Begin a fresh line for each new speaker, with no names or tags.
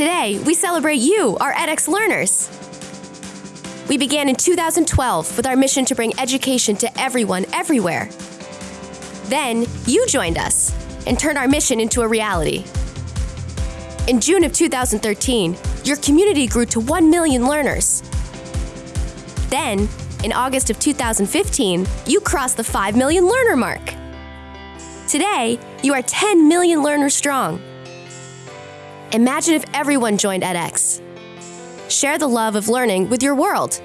Today, we celebrate you, our edX learners. We began in 2012 with our mission to bring education to everyone, everywhere. Then, you joined us and turned our mission into a reality. In June of 2013, your community grew to 1 million learners. Then, in August of 2015, you crossed the 5 million learner mark. Today, you are 10 million learners strong. Imagine if everyone joined edX. Share the love of learning with your world.